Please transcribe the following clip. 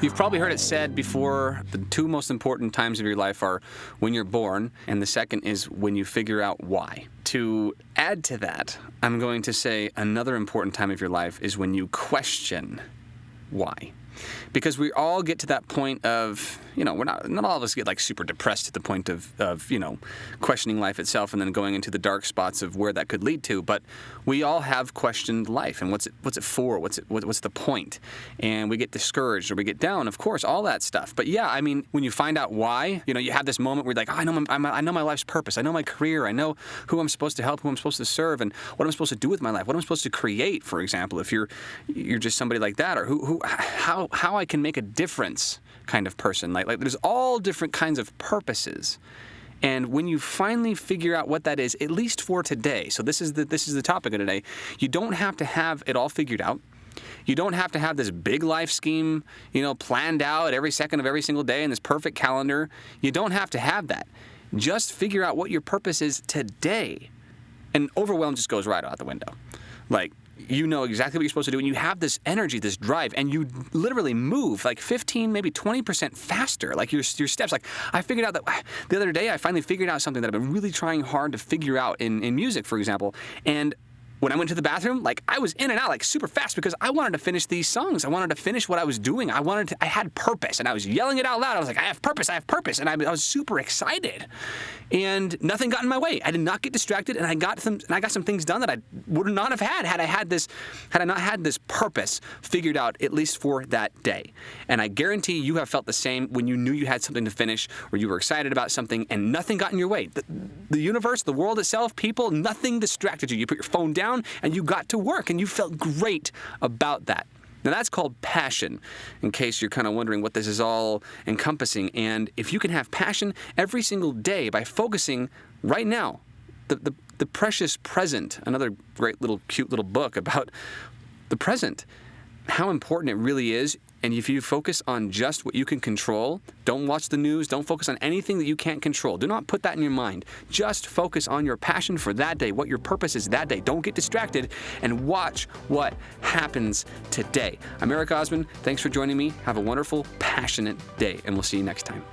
You've probably heard it said before the two most important times of your life are when you're born, and the second is when you figure out why. To add to that, I'm going to say another important time of your life is when you question why because we all get to that point of you know we're not not all of us get like super depressed to the point of of you know questioning life itself and then going into the dark spots of where that could lead to but we all have questioned life and what's it what's it for? What's it what's the point? And we get discouraged or we get down of course all that stuff. But yeah I mean when you find out why you know you have this moment where you're like oh, I know my, I know my life's purpose. I know my career. I know who I'm supposed to help who I'm supposed to serve and what I'm supposed to do with my life. What I'm supposed to create for example if you're you're just somebody like that or who who how how I can make a difference kind of person. Like, like there's all different kinds of purposes. And when you finally figure out what that is, at least for today, so this is the this is the topic of today, you don't have to have it all figured out. You don't have to have this big life scheme, you know, planned out every second of every single day in this perfect calendar. You don't have to have that. Just figure out what your purpose is today. And overwhelm just goes right out the window. Like, you know exactly what you're supposed to do and you have this energy this drive and you literally move like 15 maybe 20% faster like your, your steps. Like i figured out that the other day i finally figured out something that i've been really trying hard to figure out in, in music for example and when I went to the bathroom, like I was in and out like super fast because I wanted to finish these songs. I wanted to finish what I was doing. I wanted to, I had purpose and I was yelling it out loud. I was like, I have purpose, I have purpose. And I, I was super excited and nothing got in my way. I did not get distracted and I got some, and I got some things done that I would not have had had I had this, had I not had this purpose figured out at least for that day. And I guarantee you have felt the same when you knew you had something to finish or you were excited about something and nothing got in your way. The, the universe, the world itself, people, nothing distracted you. You put your phone down down and you got to work and you felt great about that. Now that's called passion, in case you're kind of wondering what this is all encompassing. And if you can have passion every single day by focusing right now, the, the, the precious present, another great little cute little book about the present, how important it really is and if you focus on just what you can control, don't watch the news, don't focus on anything that you can't control. Do not put that in your mind. Just focus on your passion for that day, what your purpose is that day. Don't get distracted and watch what happens today. I'm Eric Osman. Thanks for joining me. Have a wonderful, passionate day, and we'll see you next time.